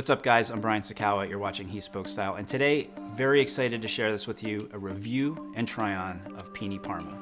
What's up guys, I'm Brian Sacawa, you're watching He Spoke Style, and today, very excited to share this with you, a review and try-on of Pini Parma.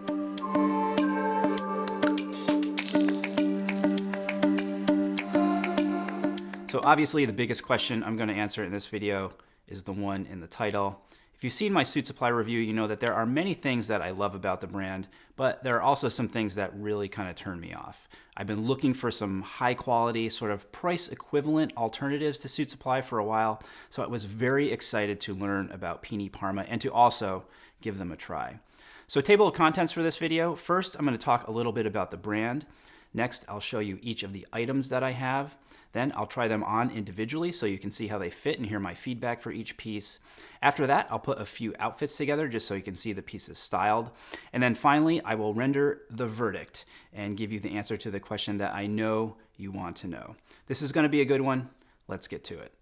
So obviously the biggest question I'm going to answer in this video is the one in the title. If you've seen my Suit Supply review, you know that there are many things that I love about the brand, but there are also some things that really kind of turn me off. I've been looking for some high quality, sort of price equivalent alternatives to Suit Supply for a while, so I was very excited to learn about Pini Parma and to also give them a try. So table of contents for this video. First, I'm going to talk a little bit about the brand. Next, I'll show you each of the items that I have. Then I'll try them on individually so you can see how they fit and hear my feedback for each piece. After that, I'll put a few outfits together just so you can see the pieces styled. And then finally, I will render the verdict and give you the answer to the question that I know you want to know. This is gonna be a good one. Let's get to it.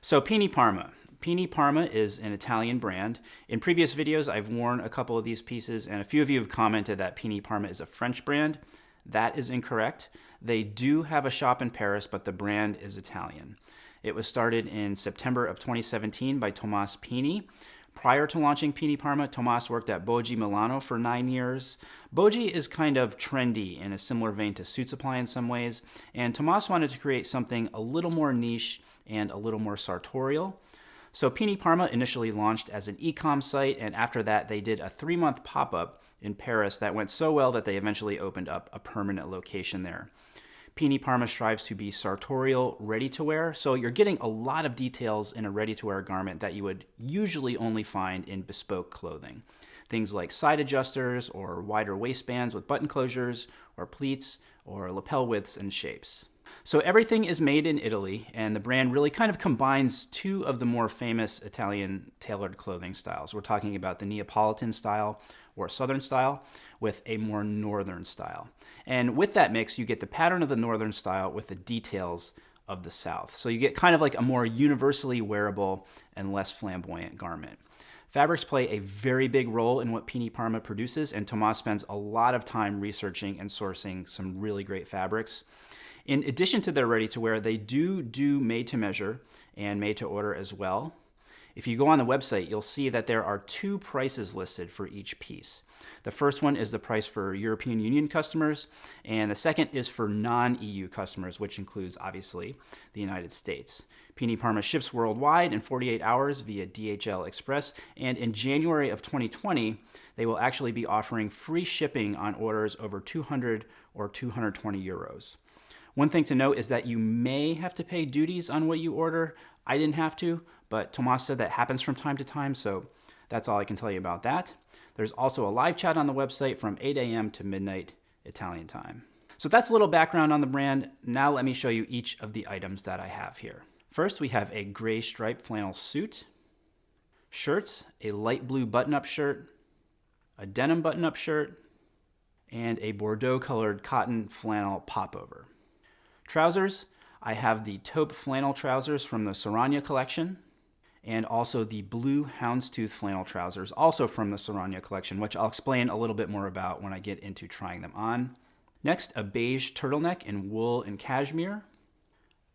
So Pini Parma. Pini Parma is an Italian brand. In previous videos, I've worn a couple of these pieces and a few of you have commented that Pini Parma is a French brand. That is incorrect. They do have a shop in Paris, but the brand is Italian. It was started in September of 2017 by Tomas Pini. Prior to launching Pini Parma, Tomas worked at Boggi Milano for nine years. Boggi is kind of trendy in a similar vein to Suit Supply in some ways, and Tomas wanted to create something a little more niche and a little more sartorial. So Pini Parma initially launched as an e-com site, and after that they did a three-month pop-up in Paris that went so well that they eventually opened up a permanent location there. Pini Parma strives to be sartorial, ready-to-wear, so you're getting a lot of details in a ready-to-wear garment that you would usually only find in bespoke clothing. Things like side adjusters or wider waistbands with button closures or pleats or lapel widths and shapes. So everything is made in Italy, and the brand really kind of combines two of the more famous Italian tailored clothing styles. We're talking about the Neapolitan style or Southern style with a more Northern style. And with that mix, you get the pattern of the Northern style with the details of the South. So you get kind of like a more universally wearable and less flamboyant garment. Fabrics play a very big role in what Pini Parma produces, and Tomas spends a lot of time researching and sourcing some really great fabrics. In addition to their ready-to-wear, they do do made-to-measure and made-to-order as well. If you go on the website, you'll see that there are two prices listed for each piece. The first one is the price for European Union customers, and the second is for non-EU customers, which includes, obviously, the United States. Pini Parma ships worldwide in 48 hours via DHL Express, and in January of 2020, they will actually be offering free shipping on orders over 200 or 220 euros. One thing to note is that you may have to pay duties on what you order. I didn't have to, but Tomas said that happens from time to time, so that's all I can tell you about that. There's also a live chat on the website from 8 a.m. to midnight Italian time. So that's a little background on the brand. Now let me show you each of the items that I have here. First, we have a gray striped flannel suit, shirts, a light blue button-up shirt, a denim button-up shirt, and a Bordeaux colored cotton flannel popover. Trousers, I have the taupe flannel trousers from the Saranya collection and also the blue houndstooth flannel trousers, also from the Saranya collection, which I'll explain a little bit more about when I get into trying them on. Next, a beige turtleneck in wool and cashmere,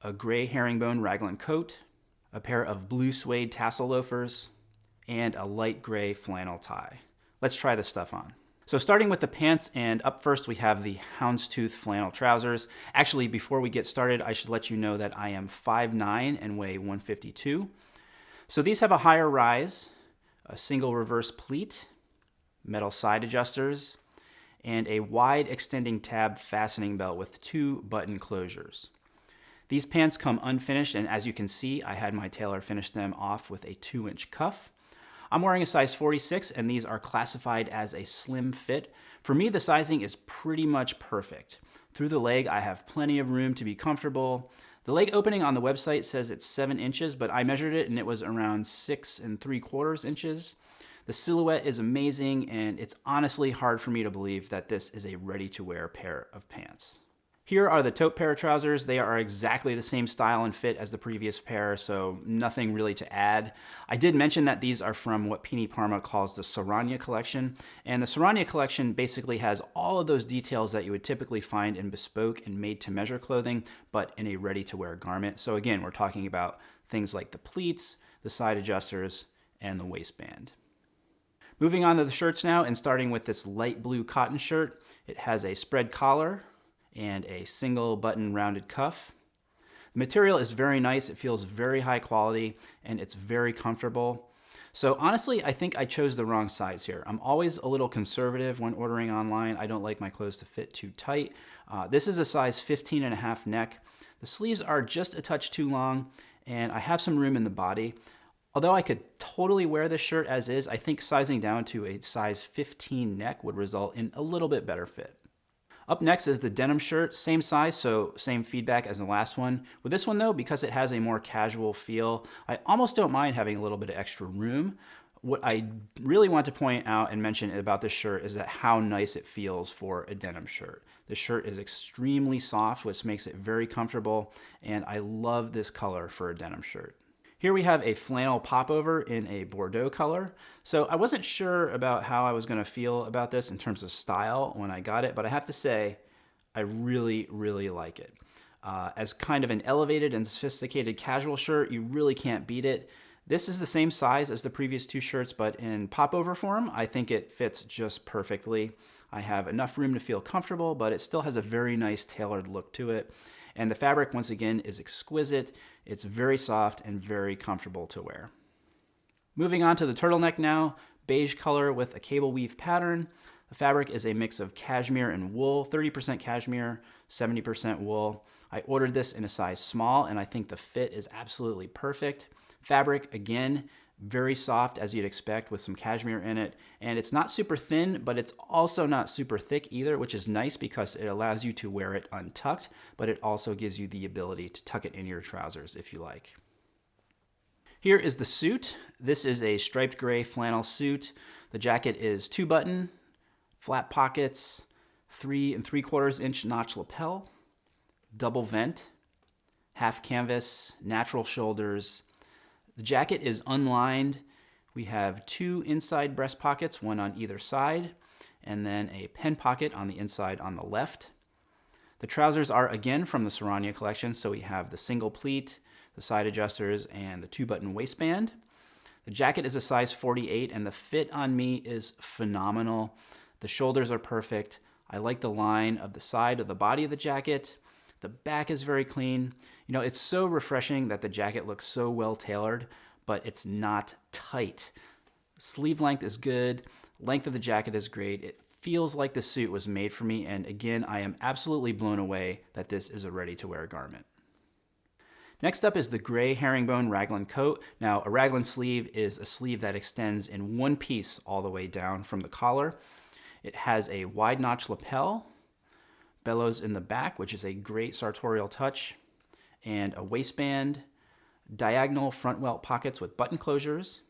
a gray herringbone raglan coat, a pair of blue suede tassel loafers, and a light gray flannel tie. Let's try this stuff on. So starting with the pants and up first we have the houndstooth flannel trousers. Actually, before we get started, I should let you know that I am 5'9 and weigh 152. So these have a higher rise, a single reverse pleat, metal side adjusters, and a wide extending tab fastening belt with two button closures. These pants come unfinished and as you can see, I had my tailor finish them off with a two inch cuff. I'm wearing a size 46 and these are classified as a slim fit. For me, the sizing is pretty much perfect. Through the leg, I have plenty of room to be comfortable. The leg opening on the website says it's seven inches, but I measured it and it was around six and three quarters inches. The silhouette is amazing and it's honestly hard for me to believe that this is a ready to wear pair of pants. Here are the taupe pair of trousers. They are exactly the same style and fit as the previous pair, so nothing really to add. I did mention that these are from what Pini Parma calls the Saranya collection, and the Saranya collection basically has all of those details that you would typically find in bespoke and made-to-measure clothing, but in a ready-to-wear garment. So again, we're talking about things like the pleats, the side adjusters, and the waistband. Moving on to the shirts now, and starting with this light blue cotton shirt. It has a spread collar, and a single button rounded cuff. The material is very nice, it feels very high quality, and it's very comfortable. So honestly, I think I chose the wrong size here. I'm always a little conservative when ordering online. I don't like my clothes to fit too tight. Uh, this is a size 15 and a half neck. The sleeves are just a touch too long, and I have some room in the body. Although I could totally wear this shirt as is, I think sizing down to a size 15 neck would result in a little bit better fit. Up next is the denim shirt, same size, so same feedback as the last one. With this one though, because it has a more casual feel, I almost don't mind having a little bit of extra room. What I really want to point out and mention about this shirt is that how nice it feels for a denim shirt. The shirt is extremely soft, which makes it very comfortable, and I love this color for a denim shirt. Here we have a flannel popover in a Bordeaux color. So I wasn't sure about how I was gonna feel about this in terms of style when I got it, but I have to say, I really, really like it. Uh, as kind of an elevated and sophisticated casual shirt, you really can't beat it. This is the same size as the previous two shirts, but in popover form, I think it fits just perfectly. I have enough room to feel comfortable, but it still has a very nice tailored look to it. And the fabric, once again, is exquisite. It's very soft and very comfortable to wear. Moving on to the turtleneck now, beige color with a cable weave pattern. The fabric is a mix of cashmere and wool, 30% cashmere, 70% wool. I ordered this in a size small and I think the fit is absolutely perfect. Fabric, again, very soft as you'd expect with some cashmere in it. And it's not super thin, but it's also not super thick either, which is nice because it allows you to wear it untucked, but it also gives you the ability to tuck it in your trousers if you like. Here is the suit. This is a striped gray flannel suit. The jacket is two button, flat pockets, three and three quarters inch notch lapel, double vent, half canvas, natural shoulders, the jacket is unlined. We have two inside breast pockets, one on either side, and then a pen pocket on the inside on the left. The trousers are again from the Saranya collection, so we have the single pleat, the side adjusters, and the two-button waistband. The jacket is a size 48, and the fit on me is phenomenal. The shoulders are perfect. I like the line of the side of the body of the jacket. The back is very clean. You know, it's so refreshing that the jacket looks so well tailored, but it's not tight. Sleeve length is good. Length of the jacket is great. It feels like the suit was made for me. And again, I am absolutely blown away that this is a ready to wear garment. Next up is the gray herringbone raglan coat. Now, a raglan sleeve is a sleeve that extends in one piece all the way down from the collar. It has a wide notch lapel bellows in the back, which is a great sartorial touch, and a waistband, diagonal front welt pockets with button closures,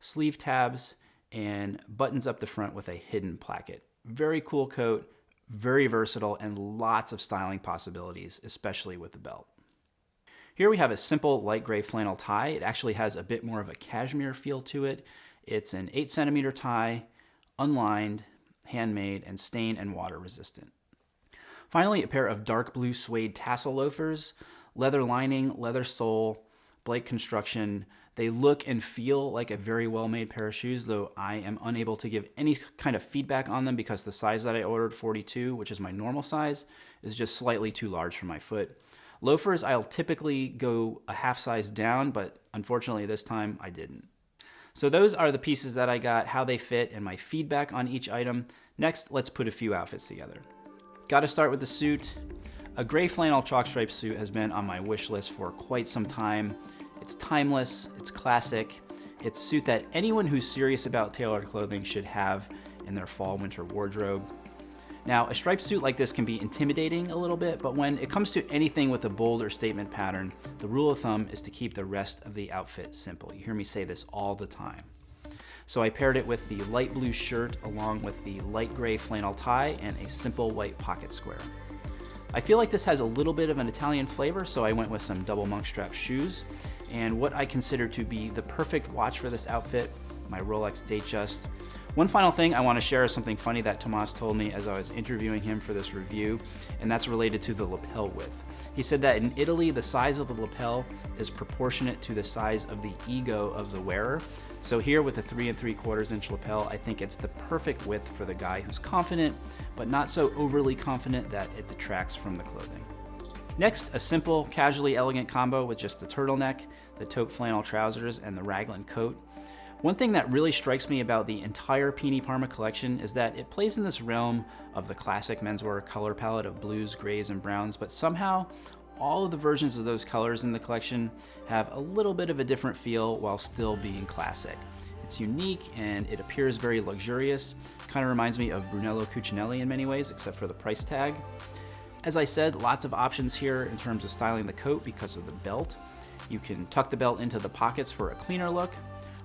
sleeve tabs, and buttons up the front with a hidden placket. Very cool coat, very versatile, and lots of styling possibilities, especially with the belt. Here we have a simple light gray flannel tie. It actually has a bit more of a cashmere feel to it. It's an 8 centimeter tie, unlined, handmade, and stain and water resistant. Finally, a pair of dark blue suede tassel loafers, leather lining, leather sole, Blake construction. They look and feel like a very well-made pair of shoes, though I am unable to give any kind of feedback on them because the size that I ordered, 42, which is my normal size, is just slightly too large for my foot. Loafers, I'll typically go a half size down, but unfortunately this time I didn't. So those are the pieces that I got, how they fit, and my feedback on each item. Next, let's put a few outfits together. Got to start with the suit. A gray flannel chalk stripe suit has been on my wish list for quite some time. It's timeless, it's classic, it's a suit that anyone who's serious about tailored clothing should have in their fall winter wardrobe. Now, a striped suit like this can be intimidating a little bit, but when it comes to anything with a bold or statement pattern, the rule of thumb is to keep the rest of the outfit simple. You hear me say this all the time. So I paired it with the light blue shirt along with the light gray flannel tie and a simple white pocket square. I feel like this has a little bit of an Italian flavor, so I went with some double monk strap shoes. And what I consider to be the perfect watch for this outfit, my Rolex Datejust. One final thing I want to share is something funny that Tomas told me as I was interviewing him for this review, and that's related to the lapel width. He said that in Italy, the size of the lapel is proportionate to the size of the ego of the wearer. So here with the three and three quarters inch lapel, I think it's the perfect width for the guy who's confident, but not so overly confident that it detracts from the clothing. Next, a simple, casually elegant combo with just the turtleneck, the taupe flannel trousers, and the raglan coat. One thing that really strikes me about the entire Pini Parma collection is that it plays in this realm of the classic menswear color palette of blues, grays, and browns, but somehow all of the versions of those colors in the collection have a little bit of a different feel while still being classic. It's unique and it appears very luxurious. Kind of reminds me of Brunello Cucinelli in many ways, except for the price tag. As I said, lots of options here in terms of styling the coat because of the belt. You can tuck the belt into the pockets for a cleaner look,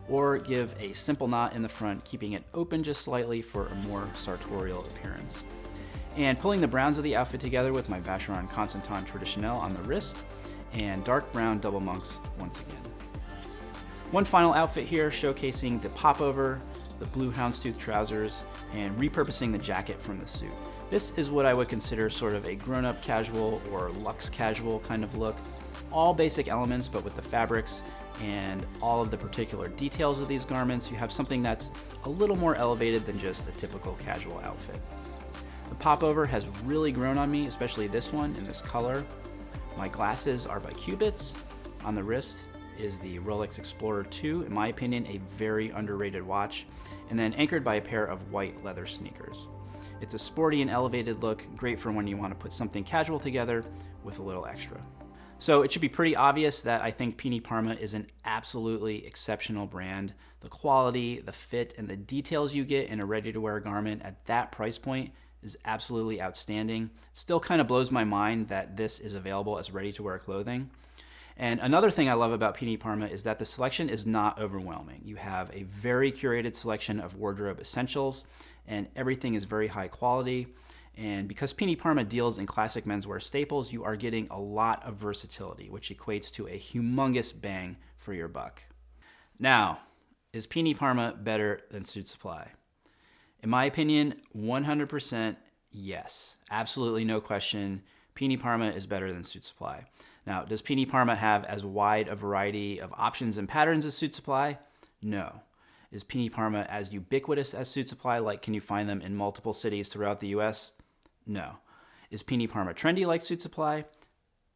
or give a simple knot in the front, keeping it open just slightly for a more sartorial appearance. And pulling the browns of the outfit together with my Vacheron Constantin Traditionnelle on the wrist, and dark brown double monks once again. One final outfit here showcasing the popover, the blue houndstooth trousers, and repurposing the jacket from the suit. This is what I would consider sort of a grown-up casual or luxe casual kind of look. All basic elements, but with the fabrics and all of the particular details of these garments, you have something that's a little more elevated than just a typical casual outfit. The popover has really grown on me, especially this one in this color. My glasses are by Cubitts. On the wrist is the Rolex Explorer 2, in my opinion, a very underrated watch, and then anchored by a pair of white leather sneakers. It's a sporty and elevated look, great for when you want to put something casual together with a little extra. So it should be pretty obvious that I think Pini Parma is an absolutely exceptional brand. The quality, the fit, and the details you get in a ready-to-wear garment at that price point is absolutely outstanding. It still kind of blows my mind that this is available as ready-to-wear clothing. And another thing I love about Pini Parma is that the selection is not overwhelming. You have a very curated selection of wardrobe essentials, and everything is very high quality. And because Pini Parma deals in classic menswear staples, you are getting a lot of versatility, which equates to a humongous bang for your buck. Now, is Pini Parma better than Suit Supply? In my opinion, 100% yes. Absolutely no question. Pini Parma is better than Suit Supply. Now, does Pini Parma have as wide a variety of options and patterns as Suit Supply? No. Is Pini Parma as ubiquitous as Suit Supply? Like, can you find them in multiple cities throughout the US? No. Is Pini Parma trendy like Suit Supply?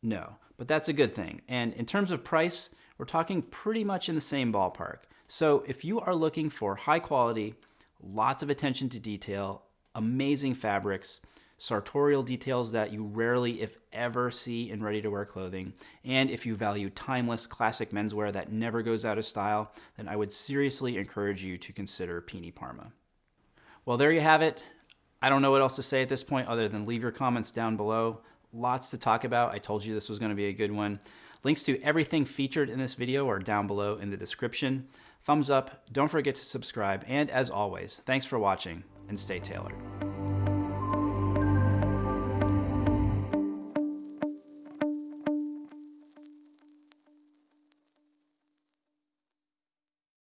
No, but that's a good thing. And in terms of price, we're talking pretty much in the same ballpark. So if you are looking for high quality, lots of attention to detail, amazing fabrics, sartorial details that you rarely, if ever, see in ready-to-wear clothing, and if you value timeless, classic menswear that never goes out of style, then I would seriously encourage you to consider Pini Parma. Well, there you have it. I don't know what else to say at this point other than leave your comments down below. Lots to talk about. I told you this was going to be a good one. Links to everything featured in this video are down below in the description. Thumbs up, don't forget to subscribe, and as always, thanks for watching and stay tailored.